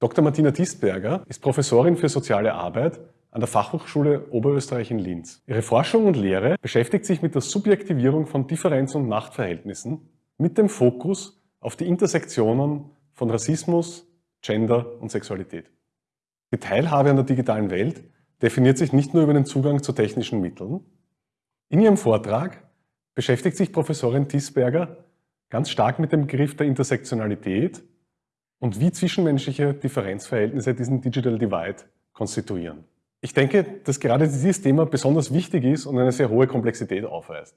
Dr. Martina Distberger ist Professorin für soziale Arbeit an der Fachhochschule Oberösterreich in Linz. Ihre Forschung und Lehre beschäftigt sich mit der Subjektivierung von Differenz- und Machtverhältnissen mit dem Fokus auf die Intersektionen von Rassismus, Gender und Sexualität. Die Teilhabe an der digitalen Welt definiert sich nicht nur über den Zugang zu technischen Mitteln. In ihrem Vortrag beschäftigt sich Professorin Tisberger ganz stark mit dem Begriff der Intersektionalität und wie zwischenmenschliche Differenzverhältnisse diesen Digital Divide konstituieren. Ich denke, dass gerade dieses Thema besonders wichtig ist und eine sehr hohe Komplexität aufweist.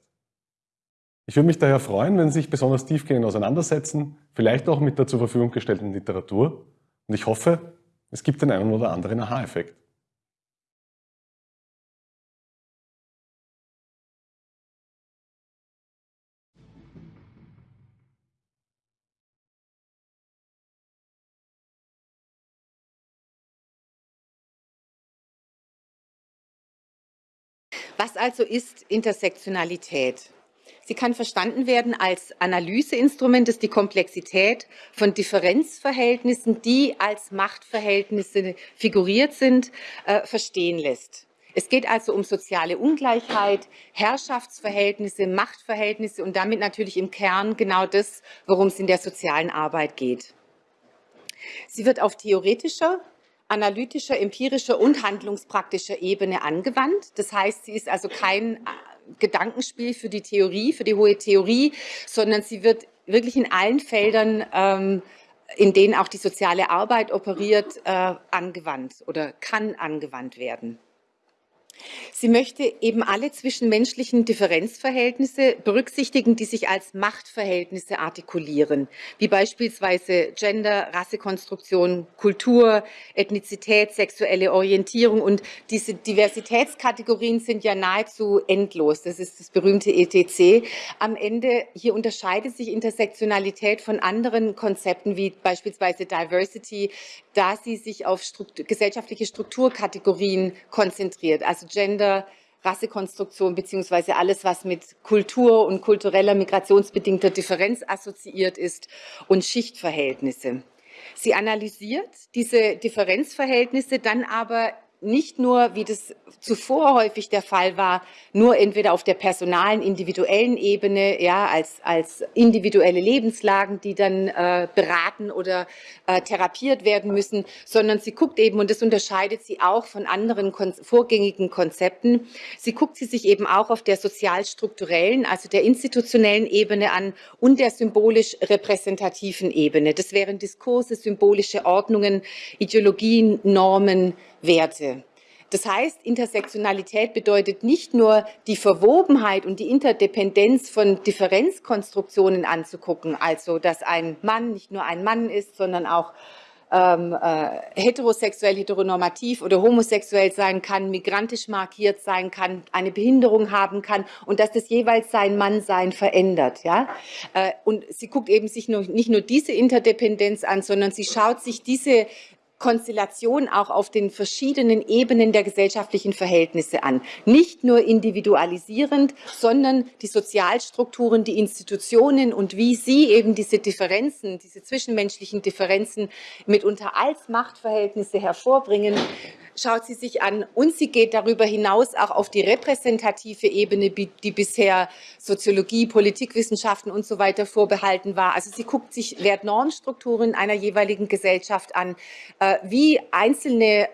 Ich würde mich daher freuen, wenn Sie sich besonders tiefgehend auseinandersetzen, vielleicht auch mit der zur Verfügung gestellten Literatur. Und ich hoffe, es gibt den einen oder anderen Aha-Effekt. Was also ist Intersektionalität? Sie kann verstanden werden als Analyseinstrument, das die Komplexität von Differenzverhältnissen, die als Machtverhältnisse figuriert sind, äh, verstehen lässt. Es geht also um soziale Ungleichheit, Herrschaftsverhältnisse, Machtverhältnisse und damit natürlich im Kern genau das, worum es in der sozialen Arbeit geht. Sie wird auf theoretischer, analytischer, empirischer und handlungspraktischer Ebene angewandt. Das heißt, sie ist also kein äh, Gedankenspiel für die Theorie, für die hohe Theorie, sondern sie wird wirklich in allen Feldern, ähm, in denen auch die soziale Arbeit operiert, äh, angewandt oder kann angewandt werden. Sie möchte eben alle zwischenmenschlichen Differenzverhältnisse berücksichtigen, die sich als Machtverhältnisse artikulieren, wie beispielsweise Gender, Rassekonstruktion, Kultur, Ethnizität, sexuelle Orientierung. Und diese Diversitätskategorien sind ja nahezu endlos. Das ist das berühmte ETC. Am Ende, hier unterscheidet sich Intersektionalität von anderen Konzepten, wie beispielsweise Diversity, da sie sich auf Struktur, gesellschaftliche Strukturkategorien konzentriert, also Gender, Rassekonstruktion beziehungsweise alles, was mit Kultur und kultureller migrationsbedingter Differenz assoziiert ist und Schichtverhältnisse. Sie analysiert diese Differenzverhältnisse dann aber nicht nur, wie das zuvor häufig der Fall war, nur entweder auf der personalen, individuellen Ebene, ja, als, als individuelle Lebenslagen, die dann äh, beraten oder äh, therapiert werden müssen, sondern sie guckt eben, und das unterscheidet sie auch von anderen kon vorgängigen Konzepten, sie guckt sie sich eben auch auf der sozialstrukturellen, also der institutionellen Ebene an und der symbolisch repräsentativen Ebene. Das wären Diskurse, symbolische Ordnungen, Ideologien, Normen, Werte. Das heißt, Intersektionalität bedeutet nicht nur die Verwobenheit und die Interdependenz von Differenzkonstruktionen anzugucken, also dass ein Mann nicht nur ein Mann ist, sondern auch ähm, äh, heterosexuell, heteronormativ oder homosexuell sein kann, migrantisch markiert sein kann, eine Behinderung haben kann und dass das jeweils sein Mannsein verändert. Ja? Äh, und sie guckt eben sich nur, nicht nur diese Interdependenz an, sondern sie schaut sich diese Konstellation auch auf den verschiedenen Ebenen der gesellschaftlichen Verhältnisse an. Nicht nur individualisierend, sondern die Sozialstrukturen, die Institutionen und wie sie eben diese Differenzen, diese zwischenmenschlichen Differenzen mitunter als Machtverhältnisse hervorbringen, schaut sie sich an und sie geht darüber hinaus auch auf die repräsentative Ebene, die bisher Soziologie, Politikwissenschaften und so weiter vorbehalten war. Also sie guckt sich Wert-Normstrukturen einer jeweiligen Gesellschaft an, äh, wie einzelne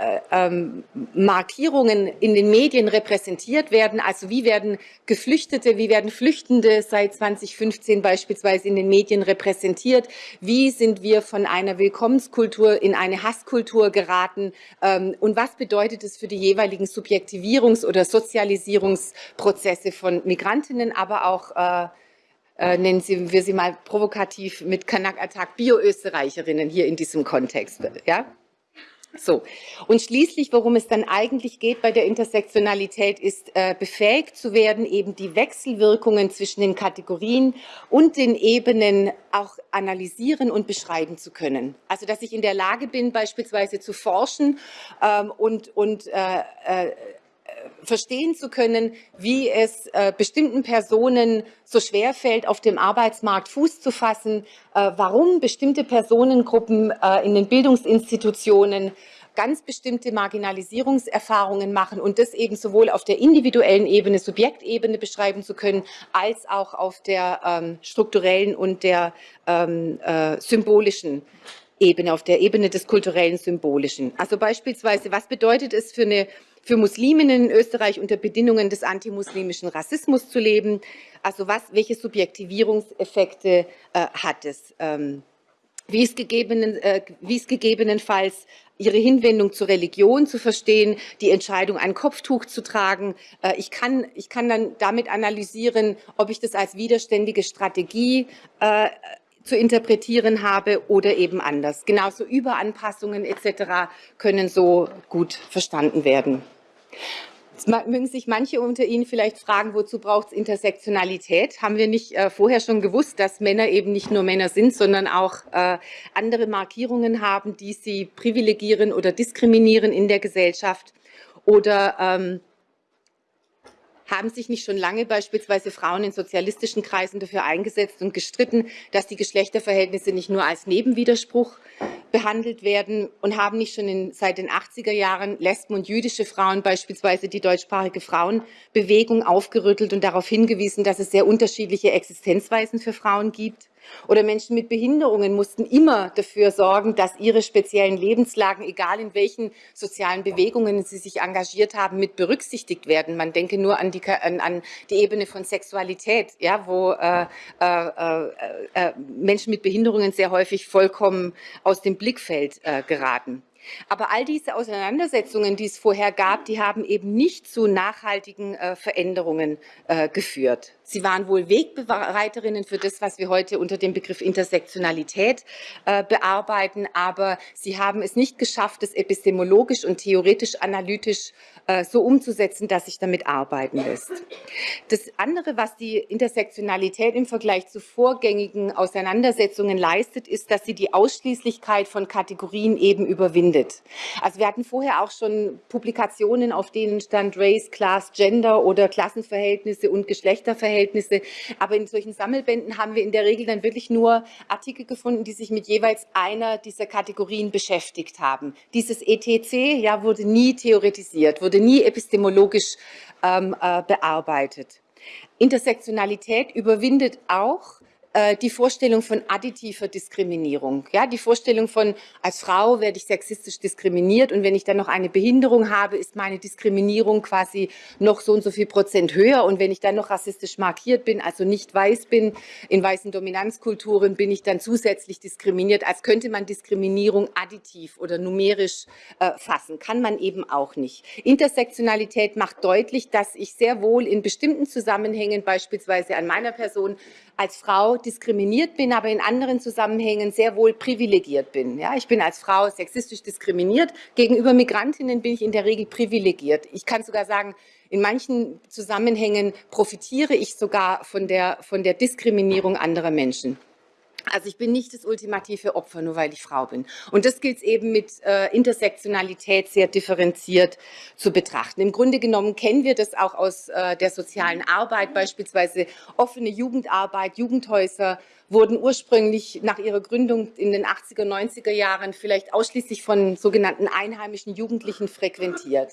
äh, ähm, Markierungen in den Medien repräsentiert werden. Also wie werden Geflüchtete, wie werden Flüchtende seit 2015 beispielsweise in den Medien repräsentiert? Wie sind wir von einer Willkommenskultur in eine Hasskultur geraten? Ähm, und was bedeutet es für die jeweiligen Subjektivierungs- oder Sozialisierungsprozesse von Migrantinnen, aber auch äh, äh, nennen Sie, wir sie mal provokativ mit Kanak-Attack Bio-Österreicherinnen hier in diesem Kontext. Ja? So. Und schließlich, worum es dann eigentlich geht bei der Intersektionalität, ist äh, befähigt zu werden, eben die Wechselwirkungen zwischen den Kategorien und den Ebenen auch analysieren und beschreiben zu können. Also, dass ich in der Lage bin, beispielsweise zu forschen ähm, und, und äh, äh, verstehen zu können, wie es äh, bestimmten Personen so schwer fällt, auf dem Arbeitsmarkt Fuß zu fassen, äh, warum bestimmte Personengruppen äh, in den Bildungsinstitutionen ganz bestimmte Marginalisierungserfahrungen machen und das eben sowohl auf der individuellen Ebene, Subjektebene beschreiben zu können, als auch auf der ähm, strukturellen und der ähm, äh, symbolischen Ebene, auf der Ebene des kulturellen Symbolischen. Also beispielsweise, was bedeutet es für eine für Musliminnen in Österreich unter Bedingungen des antimuslimischen Rassismus zu leben? Also was, welche Subjektivierungseffekte äh, hat es? Ähm, wie es, gegebenen, äh, wie es gegebenenfalls ihre Hinwendung zur Religion zu verstehen, die Entscheidung, ein Kopftuch zu tragen. Äh, ich, kann, ich kann dann damit analysieren, ob ich das als widerständige Strategie äh, zu interpretieren habe oder eben anders. Genauso Überanpassungen etc. können so gut verstanden werden. Jetzt mögen sich manche unter Ihnen vielleicht fragen, wozu braucht es Intersektionalität? Haben wir nicht äh, vorher schon gewusst, dass Männer eben nicht nur Männer sind, sondern auch äh, andere Markierungen haben, die sie privilegieren oder diskriminieren in der Gesellschaft? Oder ähm, haben sich nicht schon lange beispielsweise Frauen in sozialistischen Kreisen dafür eingesetzt und gestritten, dass die Geschlechterverhältnisse nicht nur als Nebenwiderspruch behandelt werden und haben nicht schon in, seit den 80er Jahren Lesben und jüdische Frauen beispielsweise die deutschsprachige Frauenbewegung aufgerüttelt und darauf hingewiesen, dass es sehr unterschiedliche Existenzweisen für Frauen gibt? Oder Menschen mit Behinderungen mussten immer dafür sorgen, dass ihre speziellen Lebenslagen, egal in welchen sozialen Bewegungen sie sich engagiert haben, mit berücksichtigt werden. Man denke nur an die, an, an die Ebene von Sexualität, ja, wo äh, äh, äh, äh Menschen mit Behinderungen sehr häufig vollkommen aus dem Blickfeld äh, geraten. Aber all diese Auseinandersetzungen, die es vorher gab, die haben eben nicht zu nachhaltigen äh, Veränderungen äh, geführt. Sie waren wohl Wegbereiterinnen für das, was wir heute unter dem Begriff Intersektionalität äh, bearbeiten, aber sie haben es nicht geschafft, es epistemologisch und theoretisch analytisch äh, so umzusetzen, dass sich damit arbeiten lässt. Das andere, was die Intersektionalität im Vergleich zu vorgängigen Auseinandersetzungen leistet, ist, dass sie die Ausschließlichkeit von Kategorien eben überwindet. Also wir hatten vorher auch schon Publikationen, auf denen stand Race, Class, Gender oder Klassenverhältnisse und Geschlechterverhältnisse Verhältnisse. Aber in solchen Sammelbänden haben wir in der Regel dann wirklich nur Artikel gefunden, die sich mit jeweils einer dieser Kategorien beschäftigt haben. Dieses ETC ja, wurde nie theoretisiert, wurde nie epistemologisch ähm, äh, bearbeitet. Intersektionalität überwindet auch die Vorstellung von additiver Diskriminierung. Ja, die Vorstellung von, als Frau werde ich sexistisch diskriminiert und wenn ich dann noch eine Behinderung habe, ist meine Diskriminierung quasi noch so und so viel Prozent höher und wenn ich dann noch rassistisch markiert bin, also nicht weiß bin, in weißen Dominanzkulturen bin ich dann zusätzlich diskriminiert, als könnte man Diskriminierung additiv oder numerisch äh, fassen. Kann man eben auch nicht. Intersektionalität macht deutlich, dass ich sehr wohl in bestimmten Zusammenhängen, beispielsweise an meiner Person, als Frau diskriminiert bin, aber in anderen Zusammenhängen sehr wohl privilegiert bin. Ja, ich bin als Frau sexistisch diskriminiert. Gegenüber Migrantinnen bin ich in der Regel privilegiert. Ich kann sogar sagen, in manchen Zusammenhängen profitiere ich sogar von der, von der Diskriminierung anderer Menschen. Also ich bin nicht das ultimative Opfer, nur weil ich Frau bin. Und das gilt es eben mit äh, Intersektionalität sehr differenziert zu betrachten. Im Grunde genommen kennen wir das auch aus äh, der sozialen Arbeit, beispielsweise offene Jugendarbeit, Jugendhäuser wurden ursprünglich nach ihrer Gründung in den 80er, 90er Jahren vielleicht ausschließlich von sogenannten einheimischen Jugendlichen frequentiert.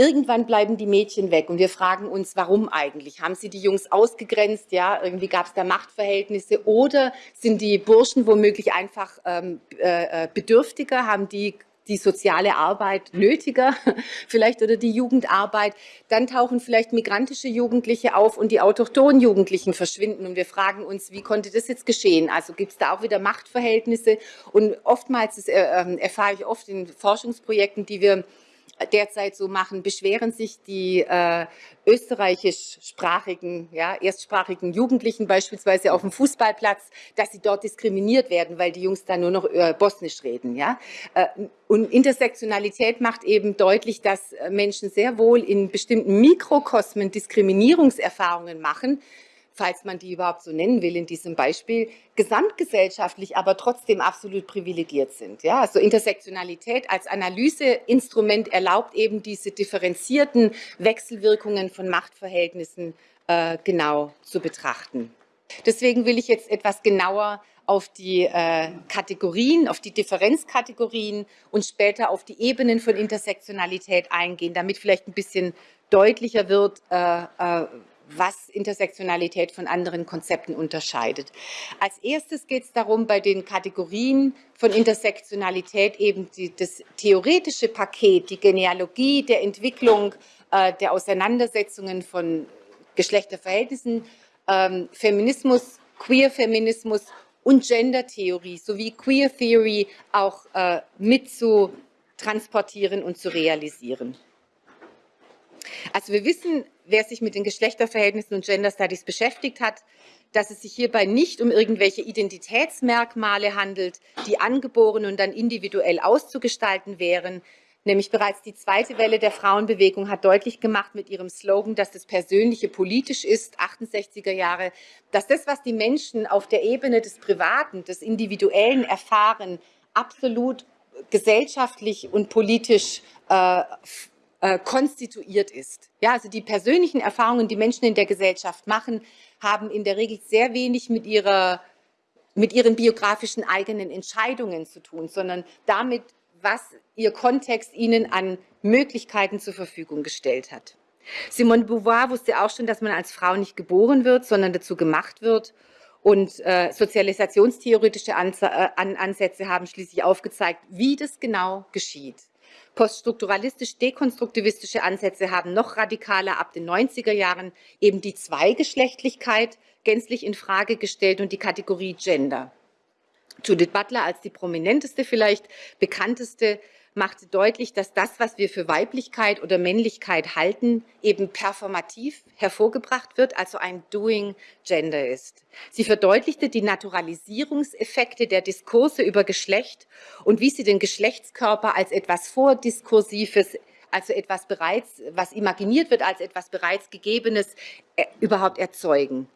Irgendwann bleiben die Mädchen weg und wir fragen uns, warum eigentlich? Haben sie die Jungs ausgegrenzt? Ja, irgendwie gab es da Machtverhältnisse oder sind die Burschen womöglich einfach ähm, äh, bedürftiger? Haben die die soziale Arbeit nötiger, vielleicht oder die Jugendarbeit. Dann tauchen vielleicht migrantische Jugendliche auf und die autochthonen Jugendlichen verschwinden. Und wir fragen uns, wie konnte das jetzt geschehen? Also gibt es da auch wieder Machtverhältnisse? Und oftmals, das äh, ähm, erfahre ich oft in Forschungsprojekten, die wir derzeit so machen, beschweren sich die äh, österreichischsprachigen, ja, erstsprachigen Jugendlichen beispielsweise auf dem Fußballplatz, dass sie dort diskriminiert werden, weil die Jungs da nur noch äh, Bosnisch reden. Ja? Äh, und Intersektionalität macht eben deutlich, dass äh, Menschen sehr wohl in bestimmten Mikrokosmen Diskriminierungserfahrungen machen, falls man die überhaupt so nennen will in diesem Beispiel, gesamtgesellschaftlich aber trotzdem absolut privilegiert sind. Ja, also Intersektionalität als Analyseinstrument erlaubt eben diese differenzierten Wechselwirkungen von Machtverhältnissen äh, genau zu betrachten. Deswegen will ich jetzt etwas genauer auf die äh, Kategorien, auf die Differenzkategorien und später auf die Ebenen von Intersektionalität eingehen, damit vielleicht ein bisschen deutlicher wird, äh, äh, was Intersektionalität von anderen Konzepten unterscheidet. Als erstes geht es darum, bei den Kategorien von Intersektionalität eben die, das theoretische Paket, die Genealogie der Entwicklung, äh, der Auseinandersetzungen von Geschlechterverhältnissen, ähm, Feminismus, Queer-Feminismus und Gender-Theorie sowie Queer Theory auch äh, mit zu transportieren und zu realisieren. Also wir wissen, wer sich mit den Geschlechterverhältnissen und Gender Studies beschäftigt hat, dass es sich hierbei nicht um irgendwelche Identitätsmerkmale handelt, die angeboren und dann individuell auszugestalten wären, Nämlich bereits die zweite Welle der Frauenbewegung hat deutlich gemacht mit ihrem Slogan, dass das Persönliche politisch ist, 68er Jahre, dass das, was die Menschen auf der Ebene des Privaten, des Individuellen erfahren, absolut gesellschaftlich und politisch äh, äh, konstituiert ist. Ja, also die persönlichen Erfahrungen, die Menschen in der Gesellschaft machen, haben in der Regel sehr wenig mit ihrer mit ihren biografischen eigenen Entscheidungen zu tun, sondern damit, was ihr Kontext ihnen an Möglichkeiten zur Verfügung gestellt hat. Simone Beauvoir wusste auch schon, dass man als Frau nicht geboren wird, sondern dazu gemacht wird. Und äh, sozialisationstheoretische äh, Ansätze haben schließlich aufgezeigt, wie das genau geschieht. Poststrukturalistisch-dekonstruktivistische Ansätze haben noch radikaler ab den 90er Jahren eben die Zweigeschlechtlichkeit gänzlich in Frage gestellt und die Kategorie Gender. Judith Butler als die prominenteste, vielleicht bekannteste, machte deutlich, dass das, was wir für Weiblichkeit oder Männlichkeit halten, eben performativ hervorgebracht wird, also ein Doing Gender ist. Sie verdeutlichte die Naturalisierungseffekte der Diskurse über Geschlecht und wie sie den Geschlechtskörper als etwas Vordiskursives also etwas bereits, was imaginiert wird als etwas bereits Gegebenes, äh, überhaupt erzeugen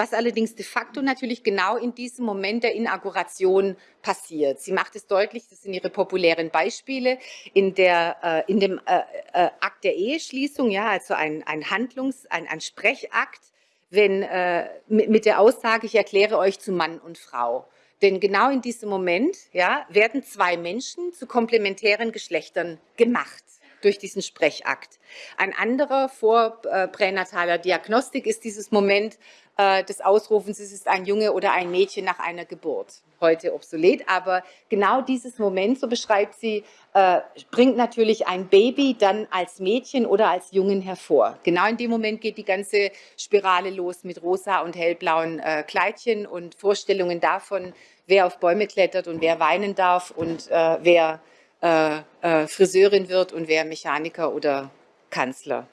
was allerdings de facto natürlich genau in diesem Moment der Inauguration passiert. Sie macht es deutlich, das sind ihre populären Beispiele, in, der, äh, in dem äh, äh, Akt der Eheschließung, ja, also ein, ein Handlungs-, ein, ein Sprechakt, wenn, äh, mit, mit der Aussage, ich erkläre euch zu Mann und Frau. Denn genau in diesem Moment ja, werden zwei Menschen zu komplementären Geschlechtern gemacht durch diesen Sprechakt. Ein anderer vor äh, pränataler Diagnostik ist dieses Moment äh, des Ausrufens, es ist ein Junge oder ein Mädchen nach einer Geburt. Heute obsolet, aber genau dieses Moment, so beschreibt sie, äh, bringt natürlich ein Baby dann als Mädchen oder als Jungen hervor. Genau in dem Moment geht die ganze Spirale los mit rosa und hellblauen äh, Kleidchen und Vorstellungen davon, wer auf Bäume klettert und wer weinen darf und äh, wer äh, äh, Friseurin wird und wer Mechaniker oder Kanzler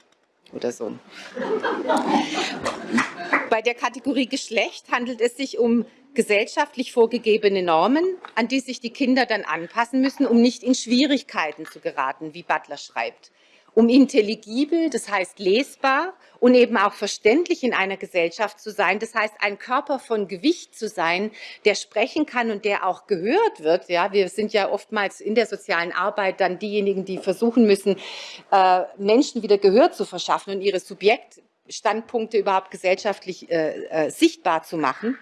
oder so. Bei der Kategorie Geschlecht handelt es sich um gesellschaftlich vorgegebene Normen, an die sich die Kinder dann anpassen müssen, um nicht in Schwierigkeiten zu geraten, wie Butler schreibt um intelligibel, das heißt lesbar und eben auch verständlich in einer Gesellschaft zu sein. Das heißt, ein Körper von Gewicht zu sein, der sprechen kann und der auch gehört wird. Ja, wir sind ja oftmals in der sozialen Arbeit dann diejenigen, die versuchen müssen, äh, Menschen wieder Gehör zu verschaffen und ihre Subjektstandpunkte überhaupt gesellschaftlich äh, äh, sichtbar zu machen.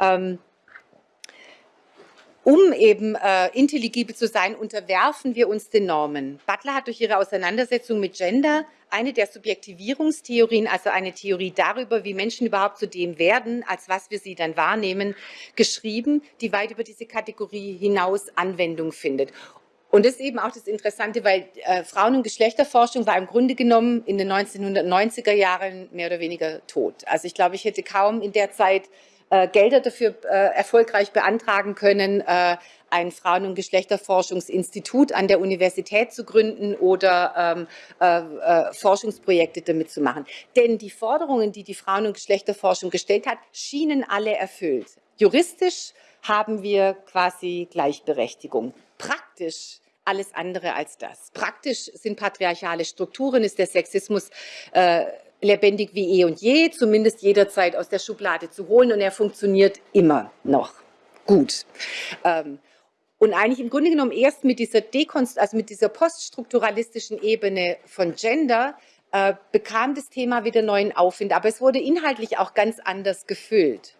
Ähm, um eben äh, intelligibel zu sein, unterwerfen wir uns den Normen. Butler hat durch ihre Auseinandersetzung mit Gender eine der Subjektivierungstheorien, also eine Theorie darüber, wie Menschen überhaupt zu dem werden, als was wir sie dann wahrnehmen, geschrieben, die weit über diese Kategorie hinaus Anwendung findet. Und das ist eben auch das Interessante, weil äh, Frauen- und Geschlechterforschung war im Grunde genommen in den 1990er Jahren mehr oder weniger tot. Also ich glaube, ich hätte kaum in der Zeit äh, Gelder dafür äh, erfolgreich beantragen können, äh, ein Frauen- und Geschlechterforschungsinstitut an der Universität zu gründen oder ähm, äh, äh, Forschungsprojekte damit zu machen. Denn die Forderungen, die die Frauen- und Geschlechterforschung gestellt hat, schienen alle erfüllt. Juristisch haben wir quasi Gleichberechtigung. Praktisch alles andere als das. Praktisch sind patriarchale Strukturen, ist der Sexismus äh, lebendig wie eh und je, zumindest jederzeit aus der Schublade zu holen und er funktioniert immer noch gut. Ähm, und eigentlich im Grunde genommen erst mit dieser Dekonst also mit dieser poststrukturalistischen Ebene von Gender äh, bekam das Thema wieder neuen Aufwind, aber es wurde inhaltlich auch ganz anders gefüllt.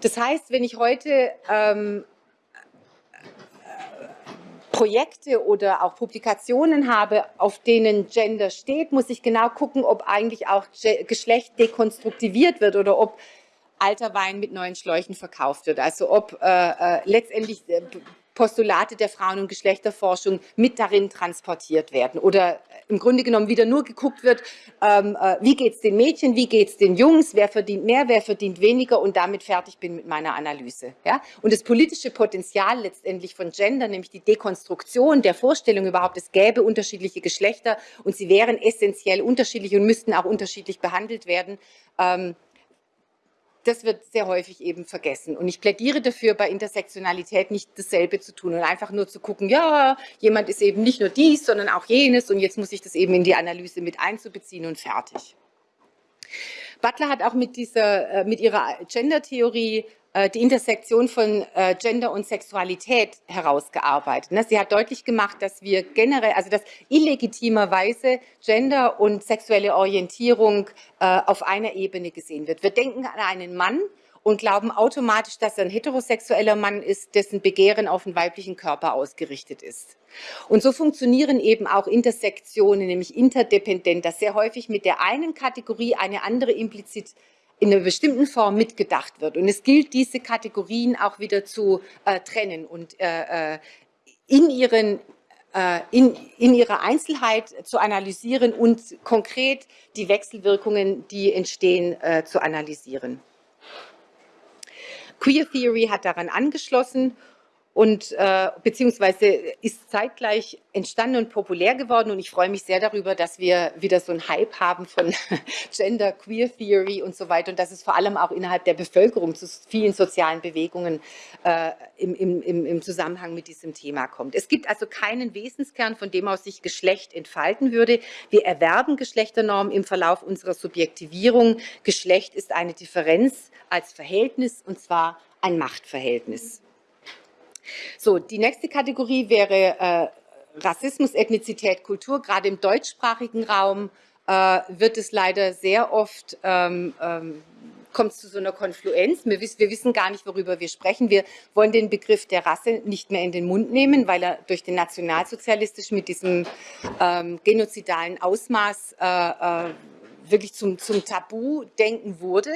Das heißt, wenn ich heute ähm, Projekte oder auch Publikationen habe, auf denen Gender steht, muss ich genau gucken, ob eigentlich auch Geschlecht dekonstruktiviert wird oder ob alter Wein mit neuen Schläuchen verkauft wird. Also ob äh, äh, letztendlich äh, Postulate der Frauen- und Geschlechterforschung mit darin transportiert werden oder im Grunde genommen wieder nur geguckt wird, ähm, äh, wie geht es den Mädchen, wie geht es den Jungs, wer verdient mehr, wer verdient weniger und damit fertig bin mit meiner Analyse. Ja? Und das politische Potenzial letztendlich von Gender, nämlich die Dekonstruktion der Vorstellung überhaupt, es gäbe unterschiedliche Geschlechter und sie wären essentiell unterschiedlich und müssten auch unterschiedlich behandelt werden, ähm, das wird sehr häufig eben vergessen. Und ich plädiere dafür, bei Intersektionalität nicht dasselbe zu tun und einfach nur zu gucken, ja, jemand ist eben nicht nur dies, sondern auch jenes und jetzt muss ich das eben in die Analyse mit einzubeziehen und fertig. Butler hat auch mit, dieser, äh, mit ihrer Gender-Theorie äh, die Intersektion von äh, Gender und Sexualität herausgearbeitet. Ne? Sie hat deutlich gemacht, dass wir generell, also dass illegitimerweise Gender und sexuelle Orientierung auf einer Ebene gesehen wird. Wir denken an einen Mann, und glauben automatisch, dass er ein heterosexueller Mann ist, dessen Begehren auf den weiblichen Körper ausgerichtet ist. Und so funktionieren eben auch Intersektionen, nämlich interdependent, dass sehr häufig mit der einen Kategorie eine andere implizit in einer bestimmten Form mitgedacht wird. Und es gilt, diese Kategorien auch wieder zu äh, trennen und äh, äh in, ihren, äh, in, in ihrer Einzelheit zu analysieren und konkret die Wechselwirkungen, die entstehen, äh, zu analysieren. Queer Theory hat daran angeschlossen und äh, beziehungsweise ist zeitgleich entstanden und populär geworden und ich freue mich sehr darüber, dass wir wieder so einen Hype haben von Gender, Queer Theory und so weiter und dass es vor allem auch innerhalb der Bevölkerung zu vielen sozialen Bewegungen äh, im, im, im Zusammenhang mit diesem Thema kommt. Es gibt also keinen Wesenskern, von dem aus sich Geschlecht entfalten würde. Wir erwerben Geschlechternormen im Verlauf unserer Subjektivierung. Geschlecht ist eine Differenz als Verhältnis und zwar ein Machtverhältnis. So, die nächste Kategorie wäre äh, Rassismus, Ethnizität, Kultur. Gerade im deutschsprachigen Raum äh, wird es leider sehr oft ähm, ähm, kommt es zu so einer Konfluenz. Wir, wir, wissen gar nicht, worüber wir sprechen. Wir wollen den Begriff der Rasse nicht mehr in den Mund nehmen, weil er durch den nationalsozialistischen mit diesem ähm, genozidalen Ausmaß äh, äh, wirklich zum, zum Tabu-Denken wurde.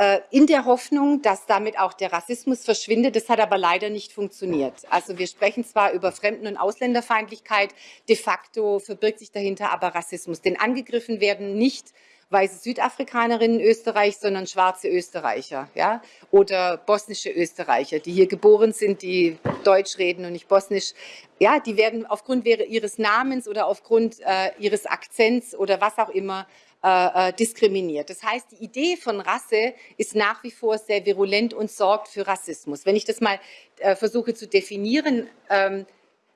Äh, in der Hoffnung, dass damit auch der Rassismus verschwindet. Das hat aber leider nicht funktioniert. Also wir sprechen zwar über Fremden- und Ausländerfeindlichkeit, de facto verbirgt sich dahinter aber Rassismus. Denn angegriffen werden nicht weiße Südafrikanerinnen in Österreich, sondern schwarze Österreicher ja? oder bosnische Österreicher, die hier geboren sind, die Deutsch reden und nicht Bosnisch. Ja, die werden aufgrund ihres Namens oder aufgrund äh, ihres Akzents oder was auch immer äh, äh, diskriminiert. Das heißt, die Idee von Rasse ist nach wie vor sehr virulent und sorgt für Rassismus. Wenn ich das mal äh, versuche zu definieren, ähm,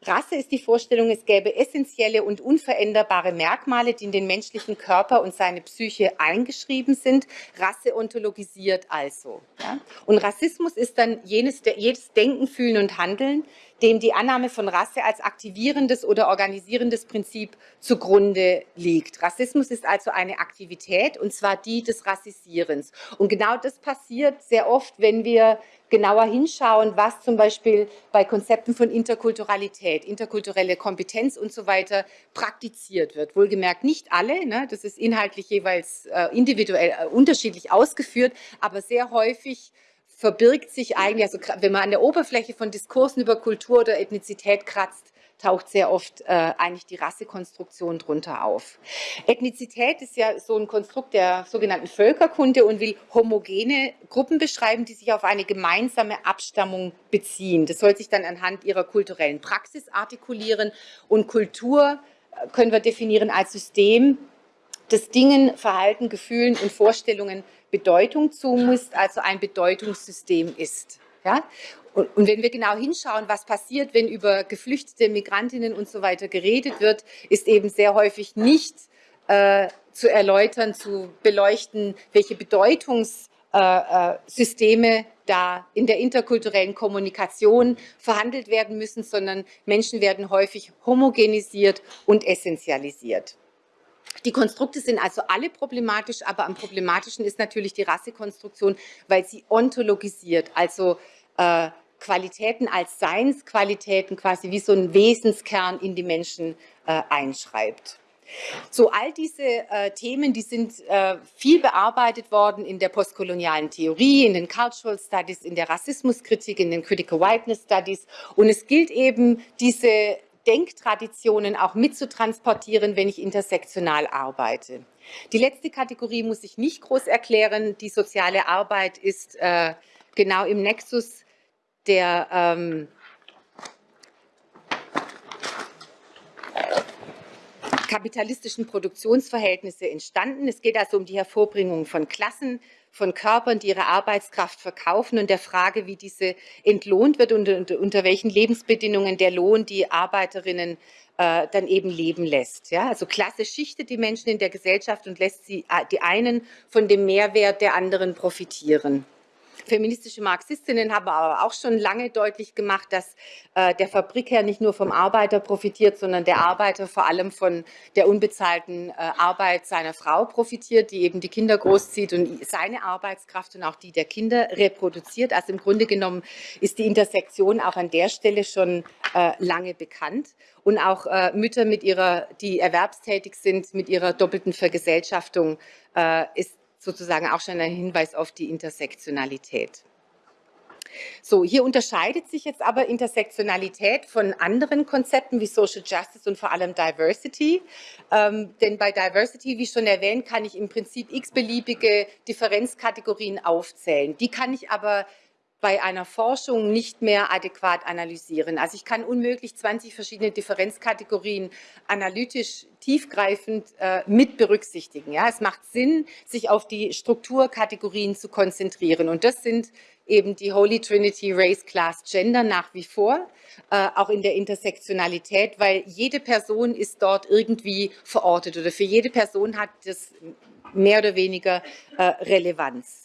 Rasse ist die Vorstellung, es gäbe essentielle und unveränderbare Merkmale, die in den menschlichen Körper und seine Psyche eingeschrieben sind. Rasse ontologisiert also. Ja? Und Rassismus ist dann jenes, jedes Denken, Fühlen und Handeln, dem die Annahme von Rasse als aktivierendes oder organisierendes Prinzip zugrunde liegt. Rassismus ist also eine Aktivität, und zwar die des Rassisierens. Und genau das passiert sehr oft, wenn wir genauer hinschauen, was zum Beispiel bei Konzepten von Interkulturalität, interkulturelle Kompetenz und so weiter praktiziert wird. Wohlgemerkt nicht alle, ne? das ist inhaltlich jeweils äh, individuell äh, unterschiedlich ausgeführt, aber sehr häufig verbirgt sich eigentlich, also wenn man an der Oberfläche von Diskursen über Kultur oder Ethnizität kratzt, taucht sehr oft äh, eigentlich die Rassekonstruktion drunter auf. Ethnizität ist ja so ein Konstrukt der sogenannten Völkerkunde und will homogene Gruppen beschreiben, die sich auf eine gemeinsame Abstammung beziehen. Das soll sich dann anhand ihrer kulturellen Praxis artikulieren und Kultur äh, können wir definieren als System, das Dingen, Verhalten, Gefühlen und Vorstellungen Bedeutung zumisst, also ein Bedeutungssystem ist. Ja? Und, und, wenn wir genau hinschauen, was passiert, wenn über geflüchtete Migrantinnen und so weiter geredet wird, ist eben sehr häufig nicht äh, zu erläutern, zu beleuchten, welche Bedeutungssysteme da in der interkulturellen Kommunikation verhandelt werden müssen, sondern Menschen werden häufig homogenisiert und essentialisiert. Die Konstrukte sind also alle problematisch, aber am problematischen ist natürlich die Rassekonstruktion, weil sie ontologisiert, also äh, Qualitäten als Seinsqualitäten quasi wie so ein Wesenskern in die Menschen äh, einschreibt. So, all diese äh, Themen, die sind äh, viel bearbeitet worden in der postkolonialen Theorie, in den Cultural Studies, in der Rassismuskritik, in den Critical Whiteness Studies. Und es gilt eben, diese Denktraditionen auch mitzutransportieren, wenn ich intersektional arbeite. Die letzte Kategorie muss ich nicht groß erklären. Die soziale Arbeit ist äh, genau im Nexus der ähm, kapitalistischen Produktionsverhältnisse entstanden. Es geht also um die Hervorbringung von Klassen, von Körpern, die ihre Arbeitskraft verkaufen und der Frage, wie diese entlohnt wird und unter, unter welchen Lebensbedingungen der Lohn die Arbeiterinnen äh, dann eben leben lässt. Ja? Also Klasse schichtet die Menschen in der Gesellschaft und lässt sie, äh, die einen von dem Mehrwert der anderen profitieren. Feministische Marxistinnen haben aber auch schon lange deutlich gemacht, dass äh, der Fabrikherr nicht nur vom Arbeiter profitiert, sondern der Arbeiter vor allem von der unbezahlten äh, Arbeit seiner Frau profitiert, die eben die Kinder großzieht und seine Arbeitskraft und auch die der Kinder reproduziert. Also im Grunde genommen ist die Intersektion auch an der Stelle schon äh, lange bekannt und auch äh, Mütter mit ihrer, die erwerbstätig sind, mit ihrer doppelten Vergesellschaftung äh, ist sozusagen auch schon ein Hinweis auf die Intersektionalität. So, hier unterscheidet sich jetzt aber Intersektionalität von anderen Konzepten wie Social Justice und vor allem Diversity. Ähm, denn bei Diversity, wie schon erwähnt, kann ich im Prinzip x-beliebige Differenzkategorien aufzählen. Die kann ich aber bei einer Forschung nicht mehr adäquat analysieren. Also ich kann unmöglich 20 verschiedene Differenzkategorien analytisch tiefgreifend äh, mit berücksichtigen. Ja, es macht Sinn, sich auf die Strukturkategorien zu konzentrieren. Und das sind eben die Holy Trinity Race, Class, Gender nach wie vor, äh, auch in der Intersektionalität, weil jede Person ist dort irgendwie verortet oder für jede Person hat das mehr oder weniger äh, Relevanz.